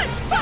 Let's fight!